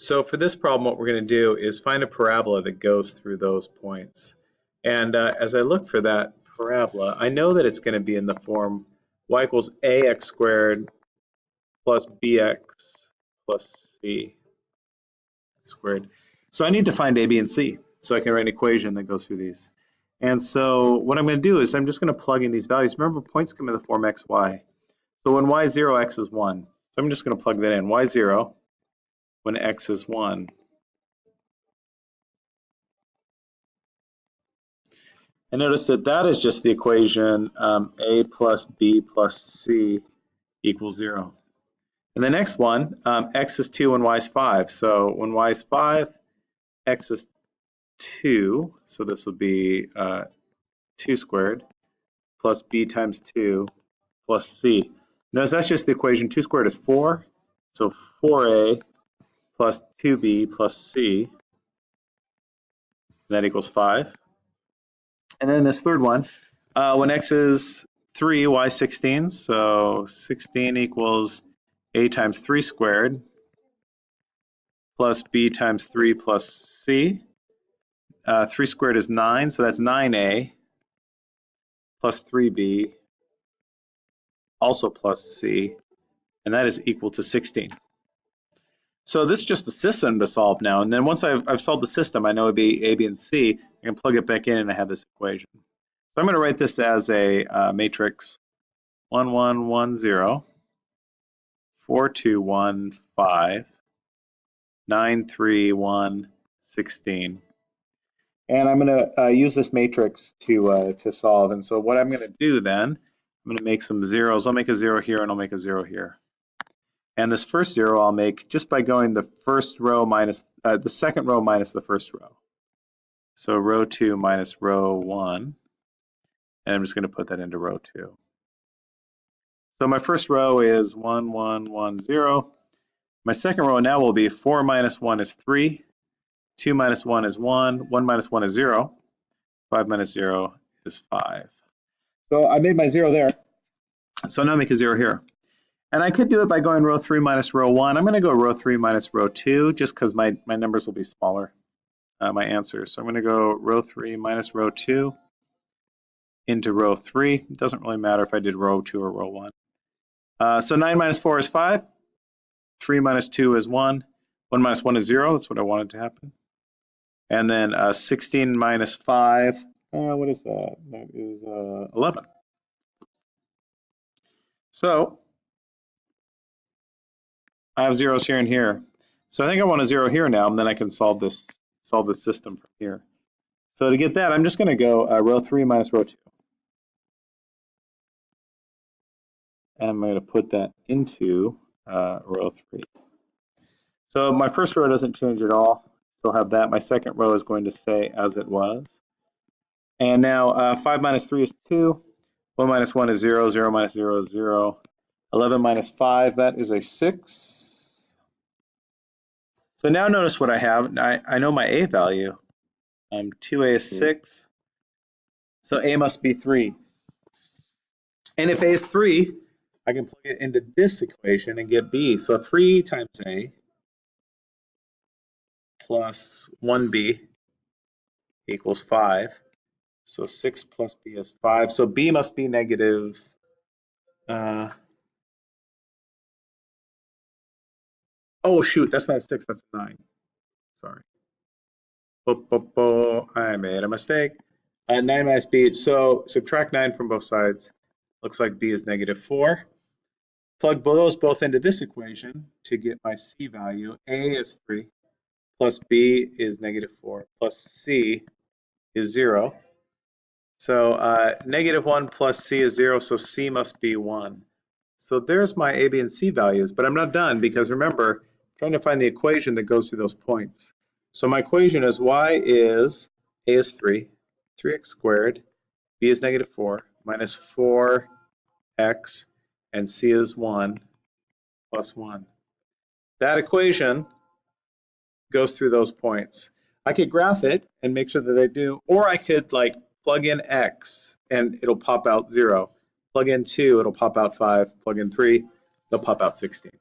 So for this problem, what we're going to do is find a parabola that goes through those points. And uh, as I look for that parabola, I know that it's going to be in the form y equals ax squared plus bx plus c squared. So I need to find a, b, and c so I can write an equation that goes through these. And so what I'm going to do is I'm just going to plug in these values. Remember, points come in the form x, y. So when y is 0, x is 1. So I'm just going to plug that in. y 0 when x is 1. And notice that that is just the equation um, a plus b plus c equals 0. And the next one, um, x is 2 and y is 5. So when y is 5, x is 2. So this will be uh, 2 squared plus b times 2 plus c. Notice that's just the equation. 2 squared is 4. So 4a plus 2b plus c. That equals 5. And then this third one, uh, when x is 3, y 16. So 16 equals a times 3 squared plus b times 3 plus c. Uh, 3 squared is 9, so that's 9a plus 3b also plus c, and that is equal to 16. So this is just the system to solve now. And then once I've, I've solved the system, I know it'd be A, B, and C. I can plug it back in and I have this equation. So I'm going to write this as a uh, matrix 1, 1, 1, 0, 4, 2, 1, 5, 9, 3, 1, 16. And I'm going to uh, use this matrix to, uh, to solve. And so what I'm going to do then, I'm going to make some zeros. I'll make a zero here and I'll make a zero here. And this first zero I'll make just by going the first row minus, uh, the second row minus the first row. So row two minus row one. And I'm just gonna put that into row two. So my first row is one, one, one, zero. My second row now will be four minus one is three. Two minus one is one. One minus one is zero. Five minus zero is five. So I made my zero there. So now make a zero here. And I could do it by going row 3 minus row 1. I'm going to go row 3 minus row 2 just because my, my numbers will be smaller, uh, my answers. So I'm going to go row 3 minus row 2 into row 3. It doesn't really matter if I did row 2 or row 1. Uh, so 9 minus 4 is 5. 3 minus 2 is 1. 1 minus 1 is 0. That's what I wanted to happen. And then uh, 16 minus 5, uh, what is that? That is uh, 11. So I have zeros here and here. So I think I want a zero here now, and then I can solve this solve this system from here. So to get that, I'm just going to go uh, row 3 minus row 2. And I'm going to put that into uh, row 3. So my first row doesn't change at all. Still have that. My second row is going to stay as it was. And now uh, 5 minus 3 is 2. 1 minus 1 is 0. 0 minus 0 is 0. 11 minus 5, that is a 6. So now notice what I have. I, I know my A value. Um, 2A is 6. So A must be 3. And if A is 3, I can plug it into this equation and get B. So 3 times A plus 1B equals 5. So 6 plus B is 5. So B must be negative uh, Oh shoot, that's not a six, that's a nine. Sorry. I made a mistake. Uh, 9 minus b, so subtract 9 from both sides. Looks like b is negative 4. Plug those both into this equation to get my c value. a is 3, plus b is negative 4, plus c is 0. So uh, negative 1 plus c is 0, so c must be 1. So there's my a, b, and c values, but I'm not done because remember, trying to find the equation that goes through those points. So my equation is y is, a is 3, 3x squared, b is negative 4, minus 4x, and c is 1, plus 1. That equation goes through those points. I could graph it and make sure that they do, or I could like plug in x and it'll pop out 0. Plug in 2, it'll pop out 5. Plug in 3, it'll pop out 16.